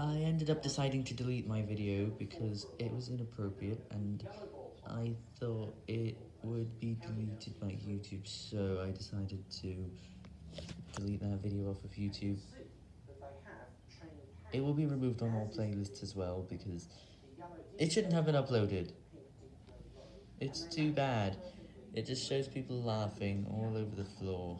I ended up deciding to delete my video because it was inappropriate and I thought it would be deleted by YouTube, so I decided to delete that video off of YouTube. It will be removed on all playlists as well because it shouldn't have been uploaded. It's too bad. It just shows people laughing all over the floor.